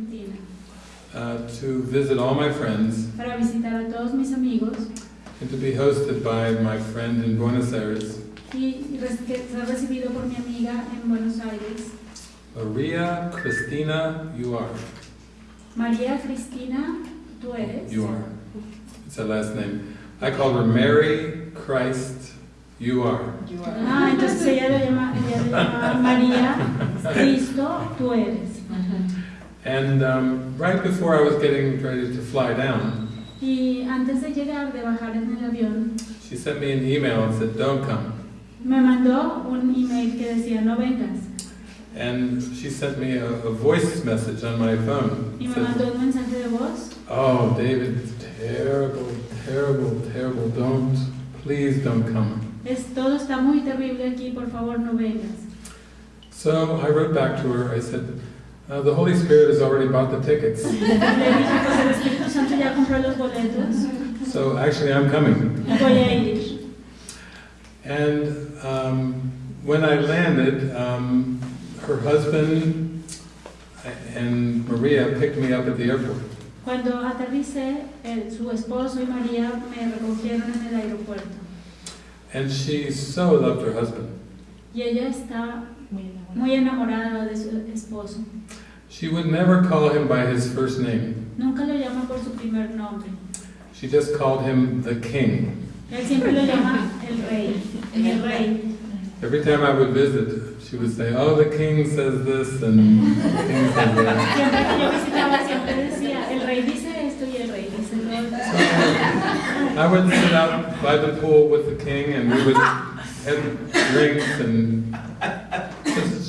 Argentina uh, to visit all my friends para visitar a todos mis amigos and to be hosted by my friend in Buenos Aires, y res- que ser recibido por mi amiga en Buenos Aires, Maria Cristina you are. María Cristina, tú eres. You are. It's her last name. I call her Mary Christ You Are. You are. Ah, entonces ella lo llama, ella lo llama María Cristo, tú eres. And um, right before I was getting ready to fly down, Y antes de llegar, de bajar en el avión, she sent me an email and said, Don't come. me mandó un email que decía no vengas. And she sent me a, a voice message on my phone. Y me Said, mandó un mensaje de voz. oh, David, terrible, terrible, terrible. Don't, please don't come. Es, todo está muy terrible aquí, por favor no vengas. So I wrote back to her. I said, uh, the Holy Spirit has already bought the tickets. Le dije, pues el Espíritu Santo ya compró los boletos So actually, I'm coming. y voy a ir. And um, when I landed, um, her husband and Maria picked me up at the airport. Cuando aterricé, su esposo y María me recogieron en el aeropuerto. And she so loved her husband. Y ella está Muy enamorada. de su esposo. She would never call him by his first name. Nunca lo llama por su primer nombre. She just called him the king. Él siempre lo llama el rey, el rey. Every time I would visit, she would say, "Oh, the king says this and the king says that." Siempre que yo visitaba, siempre decía, el rey dice esto y el rey dice lo otro. I would sit out by the pool with the king, and we would have drinks and just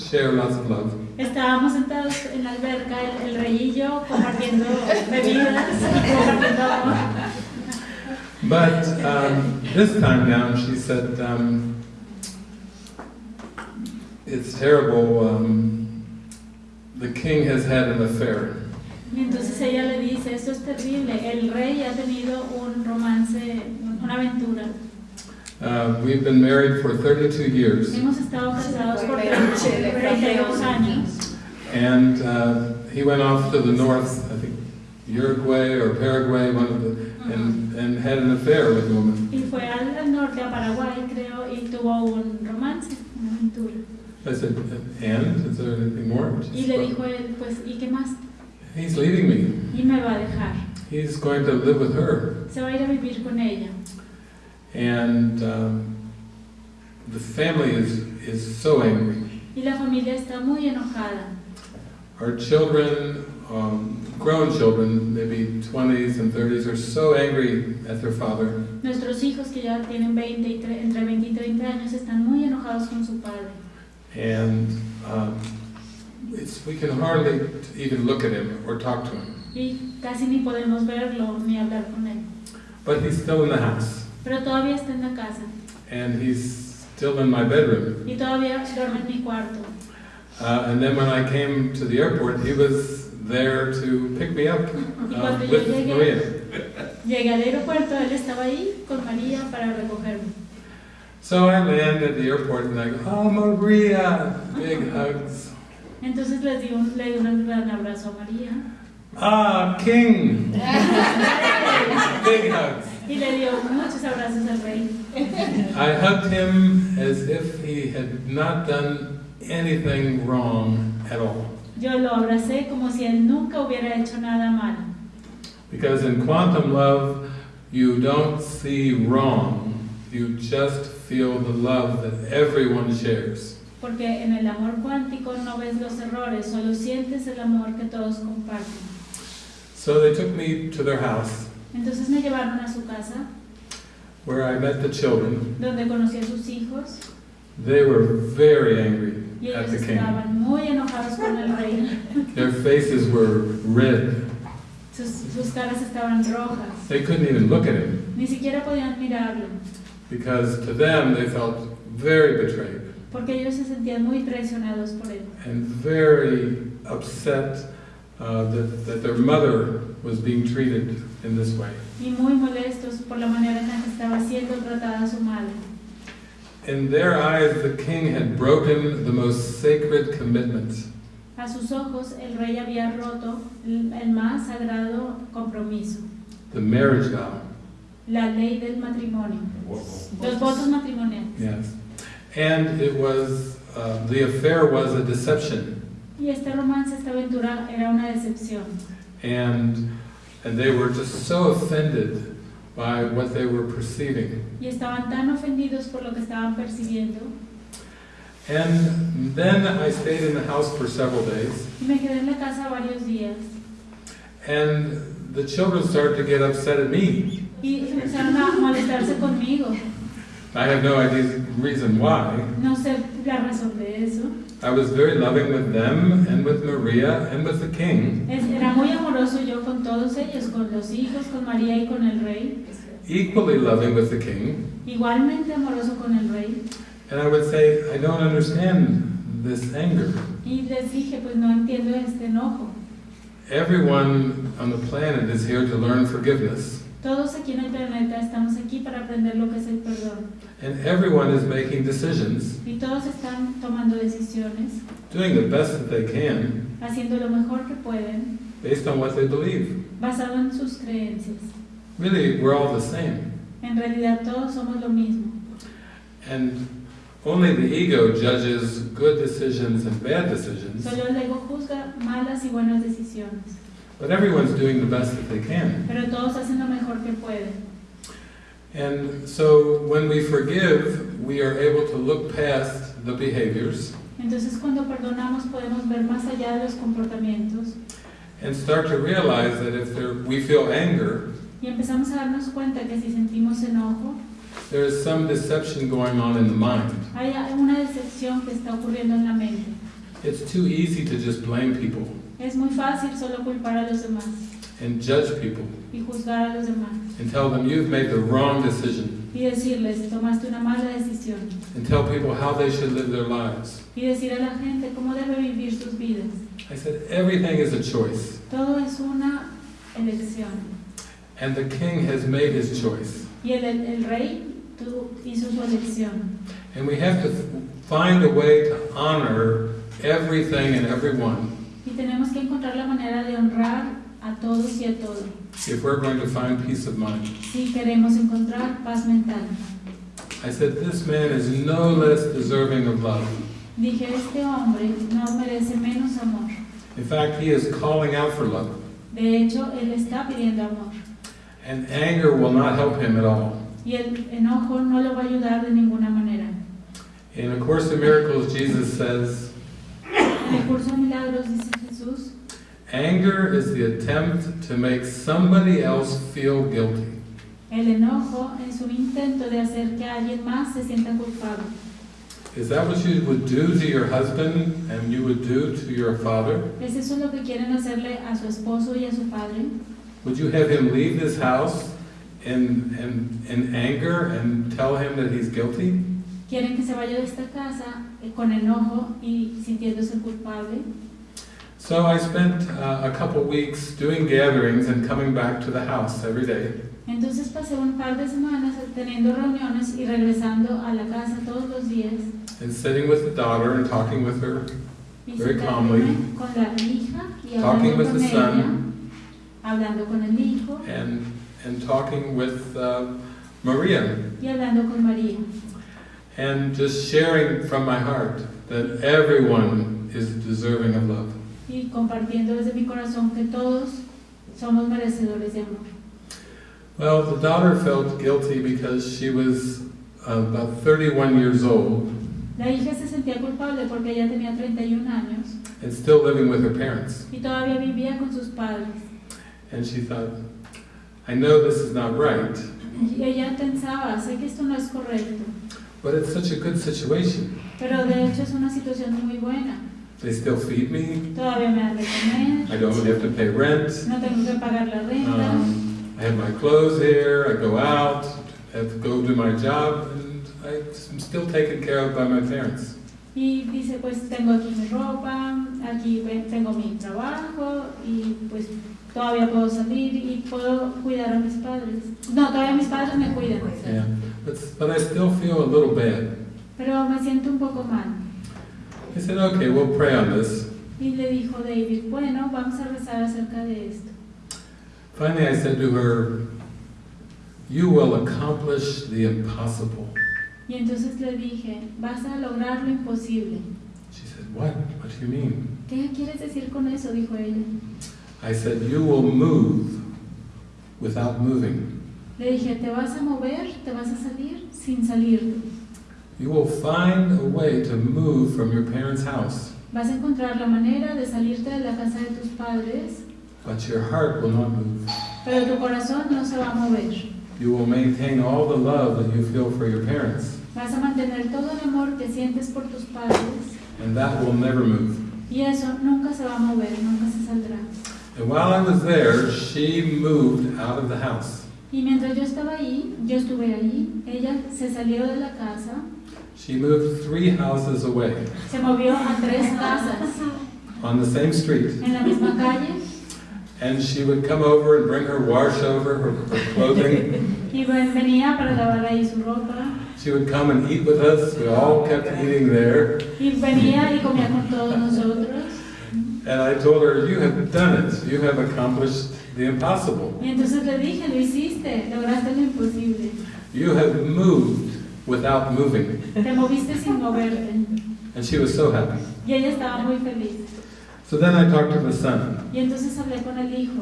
share lots of love. Estábamos sentados en la alberca, el, el rey y yo, compartiendo bebidas, compartiendo amor. But um, this time down, she said, um, "It's terrible. Um, the king has had an affair." Y entonces ella le dice, esto es terrible, el rey ha tenido un romance, una aventura. Uh, we've been married for 32 years, Hemos estado casados por 32 años and uh, he went off to the north, I think Uruguay or Paraguay, one of the, and, and had an affair with a woman. y fue al al norte, a Paraguay creo, y tuvo un romance, una aventura. I said, "And is there anything more?" Y She le said, dijo él, pues, ¿y qué más? He's leaving me. Y me va a dejar. He's going to live with her. Se va a ir a vivir con ella. And um, the family is, is so angry. Y la familia está muy enojada. Our children, um, grown children, maybe 20s and 30s, are so angry at their father. Nuestros hijos que ya tienen 20 y entre 20 y 30 años están muy enojados con su padre. And um, it's, we can hardly even look at him or talk to him. Y casi ni podemos verlo ni hablar con él. But he's still in the house. Pero todavía está en la casa. And he's still in my bedroom. Y todavía duerme en mi cuarto. Uh, and then when I came to the airport, he was there to pick me up Y uh, with llegué, Maria. llegué al aeropuerto, él estaba ahí con María para recogerme. So I land at the airport and I go, oh, Maria, big hugs. Entonces les di un, le di un gran abrazo a María. Ah, King, big hugs. Y le dio muchos abrazos al rey. I hugged him as if he had not done anything wrong at all. Yo lo abracé como si él nunca hubiera hecho nada malo. Because in quantum love, you don't see wrong, you just feel the love that everyone shares. Porque en el amor cuántico no ves los errores, solo sientes el amor que todos comparten. So they took me to their house Entonces me llevaron a su casa, where I met the children. donde conocí a sus hijos, They were very angry y at the king. muy enojados con el rey. Their faces were red. Sus, sus caras estaban rojas. They couldn't even look at him Ni siquiera podían mirarlo, because to them they felt very betrayed porque ellos se sentían muy traicionados por él. and very upset uh, that, that their mother was being treated in this way. Y muy molestos por la manera en la que estaba siendo tratada su madre. In their eyes, the king had broken the most sacred commitment A sus ojos el rey había roto el el más sagrado compromiso, the marriage vow. la ley del matrimonio, los votos matrimoniales. Yes. And it was, uh, the affair was a deception. Y este romance, esta aventura era una decepción. And, and they were just so offended by what they were perceiving. Y estaban tan ofendidos por lo que estaban percibiendo. And then I stayed in the house for several days. Y me quedé en la casa varios días. And the children started to get upset at me. Y empezaron a molestarse conmigo. I have no idea reason why. No sé la razón de eso. I was very loving with them and with Maria and with the king, era muy amoroso yo con todos ellos, con los hijos, con María y con el rey. equally loving with the king. Igualmente amoroso con el rey. And I would say, I don't understand this anger. Y les dije, pues no entiendo este enojo. Everyone on the planet is here to learn forgiveness. Todos aquí en el planeta estamos aquí para aprender lo que es el perdón. And everyone is making decisions, Y todos están tomando decisiones, doing the best that they can, haciendo lo mejor que pueden, based on what they believe. basado en sus creencias. Really, we're all the same. En realidad todos somos lo mismo. And only the ego judges good decisions and bad decisions. Solo el ego juzga malas y buenas decisiones. But everyone's doing the best that they can. Pero todos hacen lo mejor que pueden. And so when we forgive, we are able to look past the behaviors Entonces cuando perdonamos podemos ver más allá de los comportamientos and start to realize that if there, we feel anger, y empezamos a darnos cuenta que si sentimos enojo, there is some deception going on in the mind. hay una decepción que está ocurriendo en la mente. It's too easy to just blame people Es muy fácil solo culpar a los demás and judge people y juzgar a los demás and tell them you've made the wrong decision y decirles, tomaste una mala decisión and tell people how they should live their lives. y decir a la gente cómo debe vivir sus vidas. I said everything is a choice Todo es una elección and the king has made his choice. y el, el- rey hizo su elección And we have to find a way to honor everything and everyone y tenemos que encontrar la manera de honrar a todos y a todo if we're going to find peace of mind. si queremos encontrar paz mental. I said, this man is no less deserving of love. Dije, este hombre no merece menos amor. In fact, he is calling out for love. De hecho, él está pidiendo amor. And anger will not help him at all. Y el enojo no lo va a ayudar de ninguna manera. In A Course in Miracles, Jesus says, el curso de milagros dice Jesús, anger is the attempt to make somebody else feel guilty. el enojo es un intento de hacer que alguien más se sienta culpable. Is that what you would do to your husband and you would do to your father? ¿Es eso lo que quieren hacerle a su esposo y a su padre? Would you have him leave this house in, in, in anger and tell him that he's guilty? ¿Quieren que se vaya de esta casa eh, con enojo y sintiéndose culpable? So I spent uh, a couple weeks doing gatherings and coming back to the house every day. Entonces pasé un par de semanas teniendo reuniones y regresando a la casa todos los días and sitting with the daughter and talking with her, Very calmly. con la hija y Talking hablando with con the ella, son. hablando con el hijo and, and talking with uh, Maria, y hablando con María. And just sharing from my heart that everyone is deserving of love. y compartiendo desde mi corazón que todos somos merecedores de amor. Well, the daughter felt guilty because she was uh, about 31 years old La hija se sentía culpable porque ella tenía 31 años and still living with her parents. y todavía vivía con sus padres. And she thought, I know this is not right, Y ella pensaba, sé que esto no es correcto, but it's such a good situation. pero de hecho es una situación muy buena. They still feed me, Todavía me dan de comer, I don't have to pay rent, no tengo que pagar la renta, Um, I have my clothes here, I go out, I have to go do my job, and I'm still taken care of by my parents. Y dice, pues tengo aquí mi ropa, aquí tengo mi trabajo y pues todavía puedo salir y puedo cuidar a mis padres. No, todavía mis padres me cuidan, Yeah. But, but I still feel a little bad. pero me siento un poco mal. I said, okay, we'll pray on this. Y le dijo David, bueno, vamos a rezar acerca de esto. Finally, I said to her, You will accomplish the impossible. Y entonces le dije, vas a lograr lo imposible. She said, What? What do you mean? ¿Qué quieres decir con eso? dijo ella. I said, You will move without moving. Le dije, te vas a mover, te vas a salir sin salirte. You will find a way to move from your parents' house, Vas a encontrar la manera de salirte de la casa de tus padres, but your heart will not move. pero tu corazón no se va a mover. You will maintain all the love that you feel for your parents, Vas a mantener todo el amor que sientes por tus padres and that will never move. y eso nunca se va a mover, nunca se saldrá. And while I was there, she moved out of the house. Y mientras yo estaba ahí, yo estuve ella se salió de la casa, She moved three houses away se movió a tres casas on the same street, en la misma calle and she would come over and bring her wash over, her, her clothing. y ven- venía para lavar ahí su ropa She would come and eat with us. We all kept eating there. y venía y comía con todos nosotros. And I told her, You have done it. You have accomplished the impossible. Y entonces le dije, lo hiciste, lograste lo imposible. You have moved without moving. Te moviste sin moverte. And she was so happy. Y ella estaba muy feliz. So then I talked to the son. Y entonces hablé con el hijo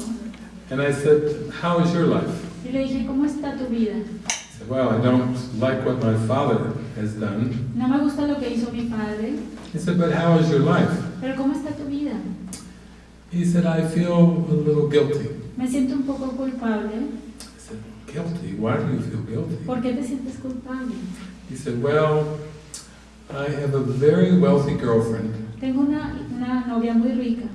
And I said, How is your life? y le dije, ¿cómo está tu vida? He said, Well, I don't like what my father has done. No me gusta lo que hizo mi padre, He said, But how is your life? pero ¿cómo está tu vida? He said, I feel a little guilty. Me siento un poco culpable. I said, Guilty? Why do you feel guilty? ¿Por qué te sientes culpable? He said, Well, I have a very wealthy girlfriend, Tengo una, una novia muy rica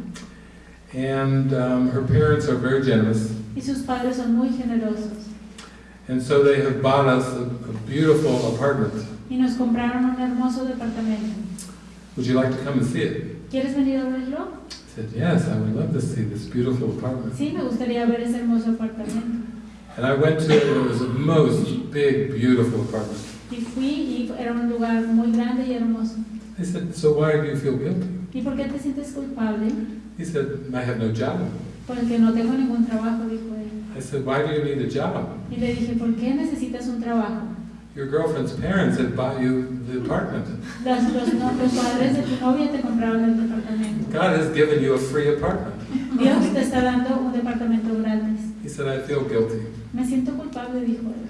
and um, her parents are very generous. y sus padres son muy generosos And so they have bought us a, a beautiful apartment. y nos compraron un hermoso departamento. Would you like to come and see it? ¿Quieres venir a verlo? I said, Yes, I would love to see this beautiful apartment. Sí, me gustaría ver ese hermoso apartamento. And I went to it, and it was a most big, beautiful apartment. Y fui y era un lugar muy grande y hermoso. I said, So why do you feel guilty? ¿Y por qué te sientes culpable? He said, I have no job. Porque no tengo ningún trabajo, dijo él. I said, Why do you need a job? Y le dije, ¿por qué necesitas un trabajo? Your girlfriend's parents had bought you the apartment. Los, los, los padres de tu novia te compraron el departamento. God has given you a free apartment. Dios te está dando un departamento gratis. He said, I feel guilty. Me siento culpable, dijo él.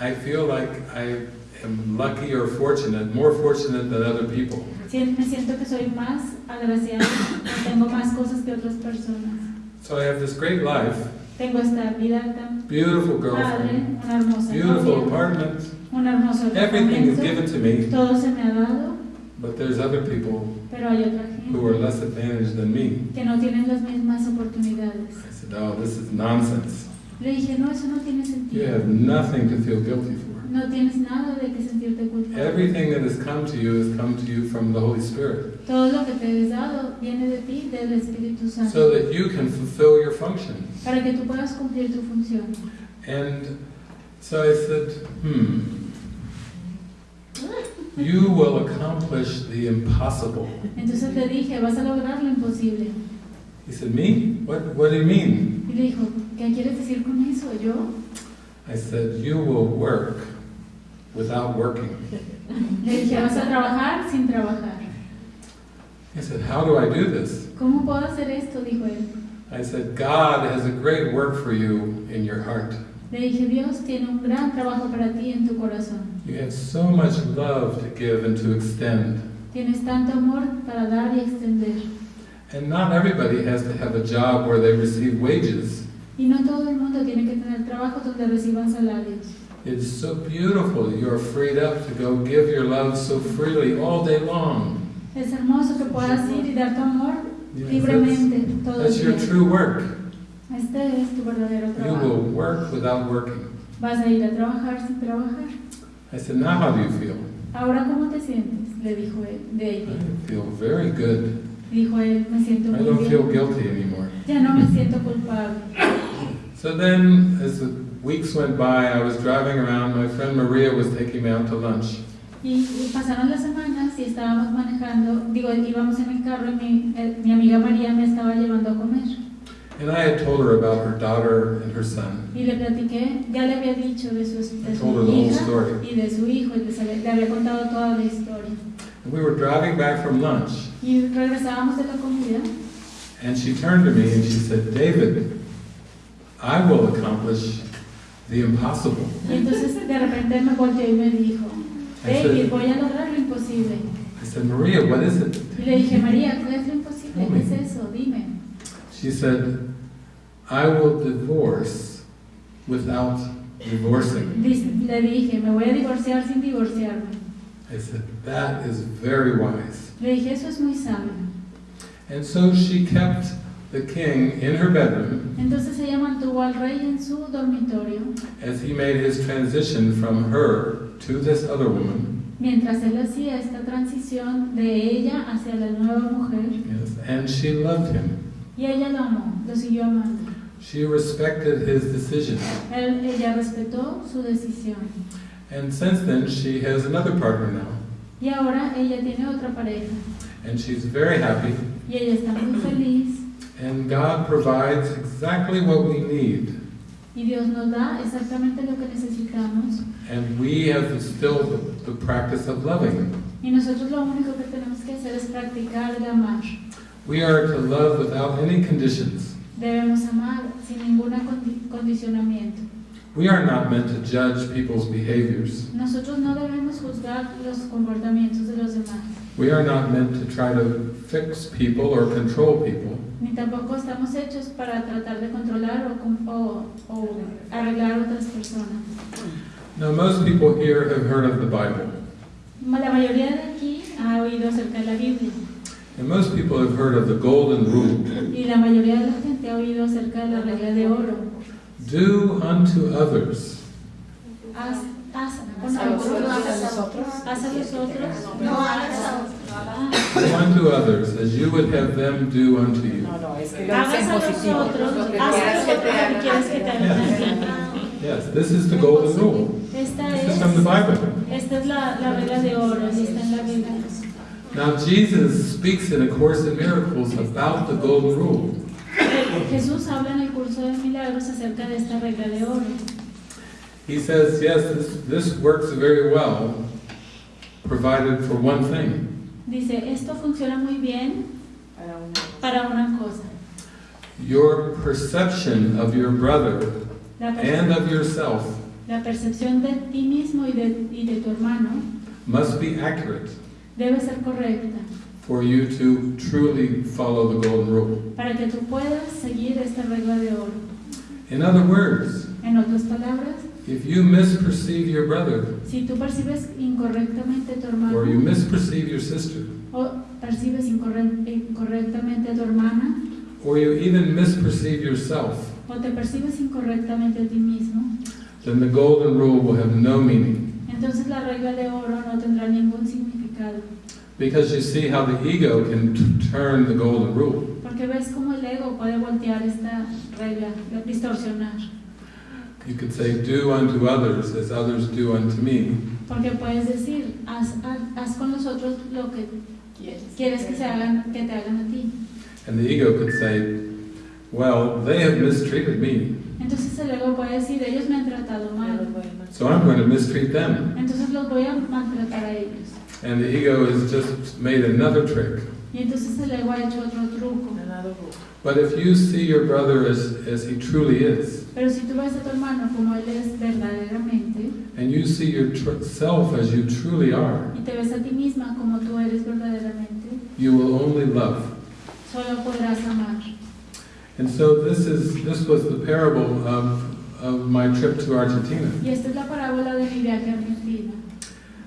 I feel like I am lucky or fortunate, more fortunate than other people. Sí, Me siento que soy más agraciado, que tengo más cosas que otras personas. So I have this great life, Tengo esta vida tan beautiful padre, girlfriend, una beautiful apartment. un hermoso Everything is given to me, Todo se me ha dado, but there's other people pero hay otra who are less advantaged than me. que no tienen las mismas oportunidades. I said, Oh, this is nonsense. Le dije, no, eso no tiene You have nothing to feel guilty for. No tienes nada de que sentirte culpable. Everything that has come to you has come to you from the Holy Spirit, Todo lo que te es dado viene de ti, del Espíritu Santo, so that you can fulfill your function. para que tú puedas cumplir tu función. And so I said, hmm, you will accomplish the impossible. Entonces le dije, vas a lograr lo imposible. He said, me? What, what do you mean? Y le dijo, ¿qué quieres decir con eso? Yo I said, you will work without working. le dije, vas a trabajar sin trabajar. He said, how do I do this? ¿Cómo puedo hacer esto? Dijo él. I said, God has a great work for you in your heart. Le dije, Dios tiene un gran trabajo para ti en tu corazón. You have so much love to give and to extend. Tienes tanto amor para dar y extender. And not everybody has to have a job where they receive wages. Y no todo el mundo tiene que tener trabajos donde reciban salarios. It's so beautiful. You're freed up to go give your love so freely all day long. Es hermoso que puedas ir y dar tu amor libremente todo that's, that's el your día. true work. Este es tu verdadero You will trabajo. work without working. Vas a ir a trabajar sin trabajar. I said, now how do you feel? Ahora, ¿cómo te sientes? Le dijo él, I feel very good. Dijo él, me siento I muy don't feel guilty anymore. Ya no me siento culpable. So then, as the weeks went by, I was driving around. My friend Maria was taking me out to lunch. Y, y pasaron las semanas y estábamos manejando, digo, íbamos en el carro y mi, eh, mi amiga María me estaba llevando a comer. And I had told her about her daughter and her son. Y le platiqué, ya le había dicho de su, de I su told her the whole hija story. y de su hijo, y les había- le había contado toda la historia. And we were driving back from lunch, Y regresábamos de la comida and she turned to me and she said, David, I will accomplish the impossible. y entonces de repente me volteó y me dijo, I David, said, voy a lograr lo imposible. I said, Maria, what is it? Y le dije, María, ¿qué es lo imposible? ¿Qué es eso? Dime. She said, I will divorce without divorcing. Le dije, me voy a divorciar sin divorciarme. I said, that is very wise. Le dije, eso es muy sabio. And so she kept the king in her bedroom Entonces ella mantuvo al rey en su dormitorio as he made his transition from her to this other woman. mientras él hacía esta transición de ella hacia la nueva mujer. Yes, and she loved him. Y ella lo amó, lo siguió amando. She respected his decision. Él- ella respetó su decisión. And since then, she has another partner now. Y ahora ella tiene otra pareja. And she's very happy. Y ella está muy feliz. And God provides exactly what we need. Y Dios nos da exactamente lo que necesitamos. And we have to still the, the practice of loving. Y nosotros lo único que tenemos que hacer es practicar el amar. We are to love without any conditions. Debemos amar sin ningún condicionamiento. We are not meant to judge people's behaviors. Nosotros no debemos juzgar los comportamientos de los demás. We are not meant to try to fix people or control people. Ni tampoco estamos hechos para tratar de controlar o, o, o arreglar otras personas. Now, most people here have heard of the Bible. La mayoría de aquí ha oído acerca de la Biblia. And most people have heard of the Golden Rule. Y la mayoría de la gente ha oído acerca de la regla de oro. Do unto others Haz, haz con A otros, haz a los otros. No hagas a Do unto others as you would have them do unto you. No, no, es que Hagas a los positivo. otros, Lo que haz quieras a que los te otros lo que quieres que te hagan. Yes, this is the Golden Rule. Esta This is from the Bible. esta es la, la regla de oro está en la Biblia. Now, Jesus speaks in A Course in Miracles about the Golden Rule. Jesús habla en el curso de milagros acerca de esta regla de oro. He says, yes, this, this works very well, provided for one thing. Dice, esto funciona muy bien Para una- cosa. Your perception of your brother and of yourself la percepción de ti mismo y de, y de tu hermano must be accurate debe ser correcta for you to truly follow the Golden Rule. para que tú puedas seguir esta regla de oro. In other words, En otras palabras, if you misperceive your brother si tú percibes incorrectamente a tu hermano or you misperceive your sister o percibes incorrectamente a tu hermana or you even misperceive yourself, o te percibes incorrectamente a ti mismo, then the Golden Rule will have no meaning. entonces la regla de oro no tendrá ningún significado. Because you see how the ego can turn the Golden Rule. Porque ves cómo el ego puede voltear esta regla, distorsionar. You could say, Do unto others as others do unto me. Porque puedes decir, haz, haz, haz con los otros lo que quieres que, se hagan, que te hagan a ti. And the ego could say, Well, they have mistreated me, Entonces el ego puede decir, ellos me han tratado mal, so I'm going to mistreat them. entonces los voy a maltratar a ellos. And the ego has just made another trick. Y entonces el ego ha hecho otro truco. But if you see your brother as, as he truly is, Pero si tú ves a tu hermano como él es verdaderamente, and you see yourself as you truly are, y te ves a ti misma como tú eres verdaderamente, you will only love. solo podrás amar. And so this is this was the parable of, of my trip to Argentina. Y esta es la parábola de mi viaje a Argentina.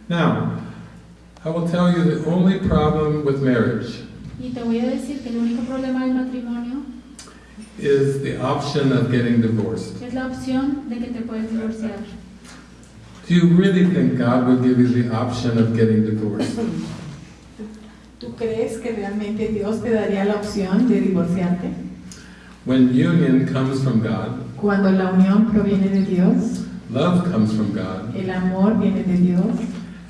Now, I will tell you the only problem with marriage Y te voy a decir que el único problema del matrimonio is the option of getting divorced. es la opción de que te puedes divorciar. Do you really think God would give you the option of getting divorced? ¿Tú crees que realmente Dios te daría la opción de divorciarte? When union comes from God, Cuando la unión proviene de Dios, love comes from God, el amor viene de Dios,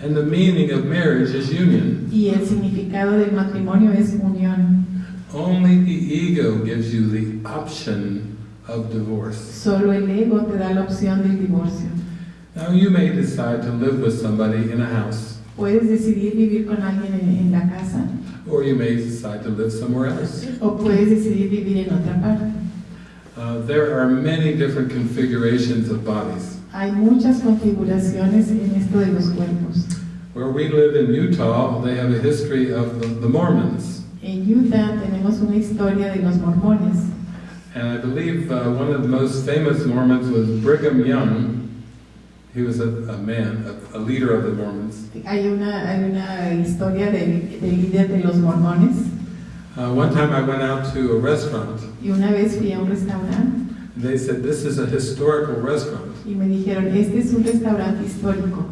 And the meaning of marriage is union. y el significado del matrimonio es unión. Only the ego gives you the option of divorce. Solo el ego te da la opción del divorcio. Now, you may decide to live with somebody in a house, Puedes decidir vivir con alguien en, en la casa or you may decide to live somewhere else. o puedes decidir vivir en otra parte. Uh, there are many different configurations of bodies. Hay muchas configuraciones en esto de los cuerpos. Where we live in Utah, they have a history of the, the Mormons. En Utah tenemos una historia de los mormones And I believe uh, one of the most famous Mormons was Brigham Young. He was a, a man, a, a leader of the Mormons. Hay una, hay una historia del, del líder de los mormones Uh, one time I went out to a restaurant. y una vez fui a un restaurante They said, This is a historical restaurant y me dijeron, este es un restaurante histórico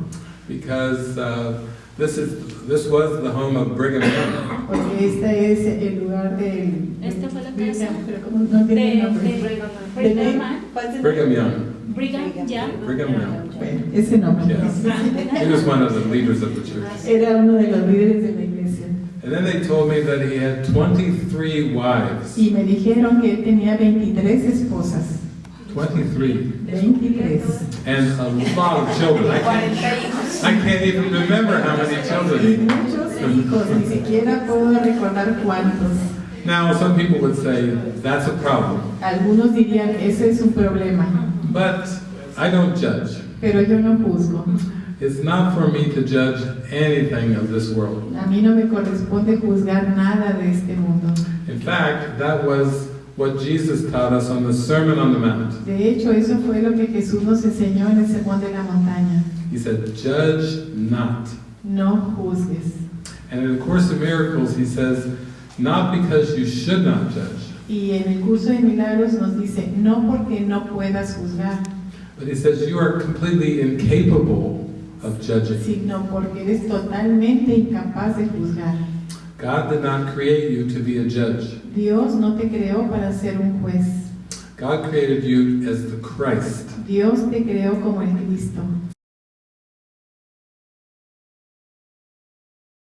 because uh, this, is, this was the home of Brigham Young. porque este es el lugar del... Esta fue la casa pero como no de, tiene nombre. de Brigham, Brigham Young. Brigham Young. Brigham Young. Bueno, ese nombre. Yes. He was one of the leaders of the church. Era uno de los líderes de la iglesia. And then they told me that he had 23 wives. Y me dijeron que tenía 23 esposas. 23. 23. And a lot of children. I can't, I can't even remember how many children. muchos hijos, ni siquiera puedo recordar cuántos. Now, some people would say that's a problem. Algunos dirían, ese es un problema, But I don't judge. pero yo no juzgo. It's not for me to judge anything of this world. A mí no me corresponde juzgar nada de este mundo. In fact, that was what Jesus taught us on the Sermon on the Mount. De hecho, eso fue lo que Jesús nos enseñó en el sermón de la montaña. He said, Judge not. No juzgues. And in the Course of Miracles, he says, Not because you should not judge, Y en el curso de milagros nos dice, no porque no puedas juzgar, but he says, You are completely incapable of judging. sino porque eres totalmente incapaz de juzgar. God did not create you to be a judge. Dios no te creó para ser un juez. God created you as the Christ. Dios te creó como el Cristo.